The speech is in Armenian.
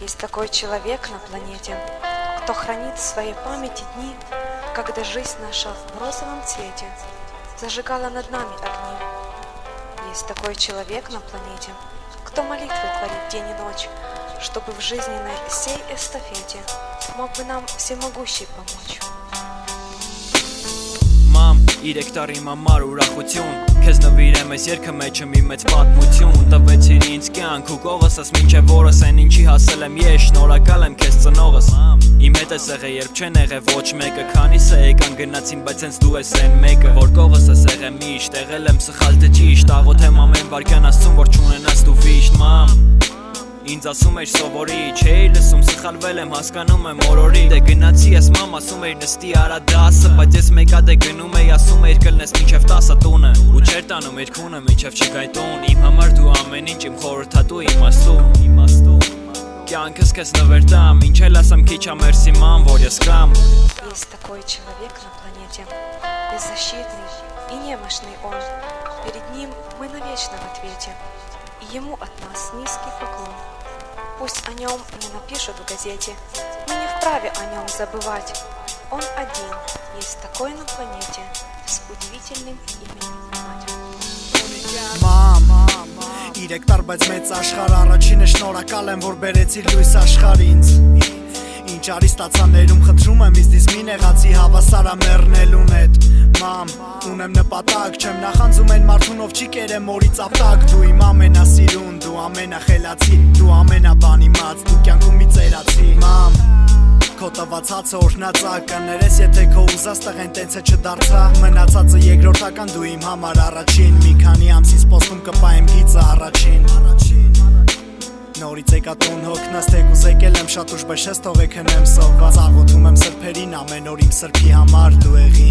Есть такой человек на планете, кто хранит в своей памяти дни, когда жизнь наша в розовом цвете зажигала над нами огни. Есть такой человек на планете, кто молитвы творит день и ночь, чтобы в жизненной сей эстафете мог бы нам всемогущий помочь. Մամ, 3 տարի մամար ուրախություն Քեզ նվիրեմ ես երկը մեջը մի մեծ պատմություն Տվեցիր ինձ կյանք ու կողս ես մինչև օրս Են ինչի հասել եմ ես շնորակալ եմ քեզ ծնողս Իմ հետ ես եղե երբ չեն եղե ոչ մեկը Քանիս է եկան գնացին բայց հենց դու ես են մեկը Որ կողս ես եղե միշտ եղել եմ սխալ թե ճիշտ Աղոթեմ ամեն վարքյան աստծուն որ չունենաս դու վիշտ մամ Ինձ ասում էր սովորի, չէի լսում, սխալվել եմ, հասկանում եմ օրորի Դե գնացի ես մամ ասում էր նստի արա դասը Բայց ես մեկ հատ է գնում էի ասում էր կլնես մինչև 10 տունը Ու չէր տանում իր քունը մինչև չգայ տուն Իմ համար դու ամեն ինչ իմ խորհրդատու իմաստուն Իմաստուն Կյանքս քեզ նվերտամ, ինչ էլ ասեմ քիչ ամերսի ման, որ ես կամ Есть такой человек на планете, беззащитный и немощный он. Перед ним мы навечно в ответе, и ему от нас низкий поклон. Пусть о нем не напишут в газете, мы не вправе о нем забывать. Он один, есть такой на планете, с удивительным именем мать. Մամ 3 տար բայց մեծ աշխարհ առաջինը շնորհակալ եմ որ բերեցիր լույս աշխարհ ինձ Ինչ արի ստացա ներում խնդրում եմ իզդիս մի նեղացի հավասարա մեռնելուն հետ Մամ ունեմ նպատակ չեմ նախանձում այն մարդուն ով չի կերեմ մորից ապտակ դու իմ ամենասիրուն դու ամենախելացի դու ամենաբանիմաց դու կյանքում մի ծերացի Մամ Քո տված հացը օրհնածակը ներես եթե քո ուզած տղեն տենցը չդարձա Մնացածը երկրորդական դու իմ համար առաջին Մի քանի ամսից խոսում կպայեմ գիծը առաջին Նորից եկա տուն հոգնած թեկուզ եկել եմ շատ ուշ բայց չես թողեք հնեմ սոված Աղոթում եմ սրբերին ամեն օր իմ սրբի համար Դու եղի